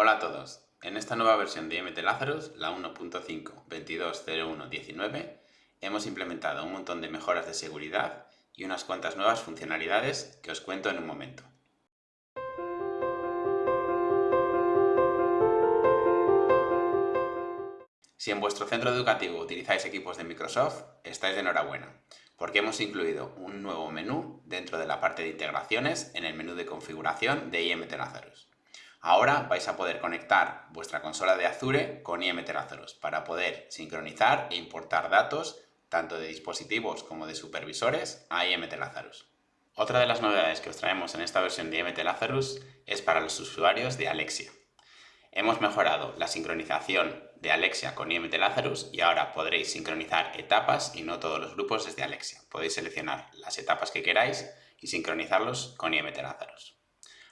Hola a todos. En esta nueva versión de IMT Lazarus, la 1.5.22.01.19, hemos implementado un montón de mejoras de seguridad y unas cuantas nuevas funcionalidades que os cuento en un momento. Si en vuestro centro educativo utilizáis equipos de Microsoft, estáis de enhorabuena, porque hemos incluido un nuevo menú dentro de la parte de integraciones en el menú de configuración de IMT Lazarus. Ahora vais a poder conectar vuestra consola de Azure con IMT Lazarus para poder sincronizar e importar datos tanto de dispositivos como de supervisores a IMT Lazarus. Otra de las novedades que os traemos en esta versión de IMT Lazarus es para los usuarios de Alexia. Hemos mejorado la sincronización de Alexia con IMT Lazarus y ahora podréis sincronizar etapas y no todos los grupos desde Alexia. Podéis seleccionar las etapas que queráis y sincronizarlos con IMT Lazarus.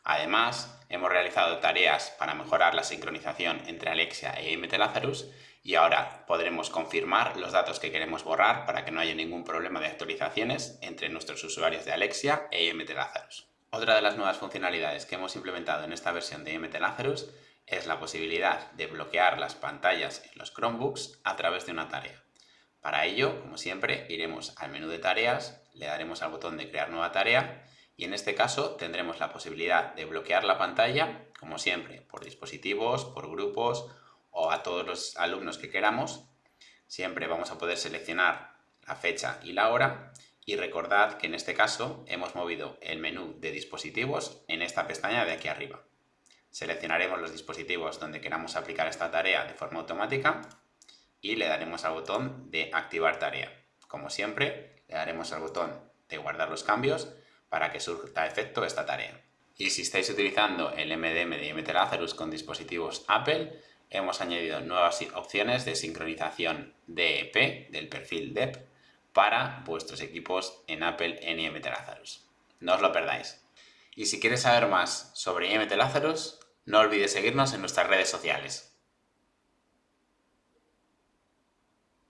Además, hemos realizado tareas para mejorar la sincronización entre Alexia e IMT Lazarus y ahora podremos confirmar los datos que queremos borrar para que no haya ningún problema de actualizaciones entre nuestros usuarios de Alexia e IMT Lazarus. Otra de las nuevas funcionalidades que hemos implementado en esta versión de IMT Lazarus es la posibilidad de bloquear las pantallas en los Chromebooks a través de una tarea. Para ello, como siempre, iremos al menú de tareas, le daremos al botón de crear nueva tarea y en este caso tendremos la posibilidad de bloquear la pantalla, como siempre, por dispositivos, por grupos o a todos los alumnos que queramos. Siempre vamos a poder seleccionar la fecha y la hora y recordad que en este caso hemos movido el menú de dispositivos en esta pestaña de aquí arriba. Seleccionaremos los dispositivos donde queramos aplicar esta tarea de forma automática y le daremos al botón de activar tarea. Como siempre, le daremos al botón de guardar los cambios para que surta efecto esta tarea. Y si estáis utilizando el MDM de IMT Lazarus con dispositivos Apple, hemos añadido nuevas opciones de sincronización DEP, del perfil DEP, para vuestros equipos en Apple en IMT Lazarus. No os lo perdáis. Y si quieres saber más sobre IMT Lazarus, no olvides seguirnos en nuestras redes sociales.